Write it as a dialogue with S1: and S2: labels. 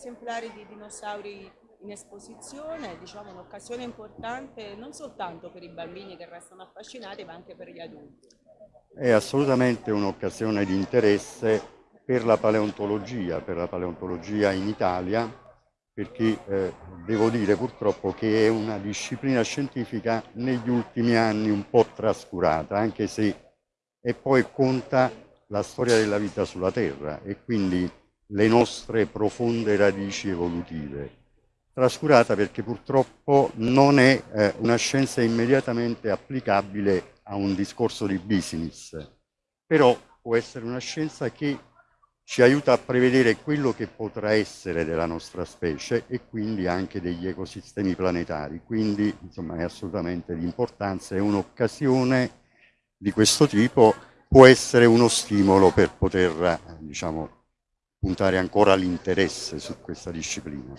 S1: esemplari di dinosauri in esposizione, diciamo un'occasione importante non soltanto per i bambini che restano affascinati ma anche per gli adulti.
S2: È assolutamente un'occasione di interesse per la paleontologia, per la paleontologia in Italia, perché eh, devo dire purtroppo che è una disciplina scientifica negli ultimi anni un po' trascurata, anche se e poi conta la storia della vita sulla Terra e quindi le nostre profonde radici evolutive trascurata perché purtroppo non è eh, una scienza immediatamente applicabile a un discorso di business, però può essere una scienza che ci aiuta a prevedere quello che potrà essere della nostra specie e quindi anche degli ecosistemi planetari, quindi insomma è assolutamente di importanza, è un'occasione di questo tipo, può essere uno stimolo per poter diciamo, puntare ancora l'interesse su questa disciplina.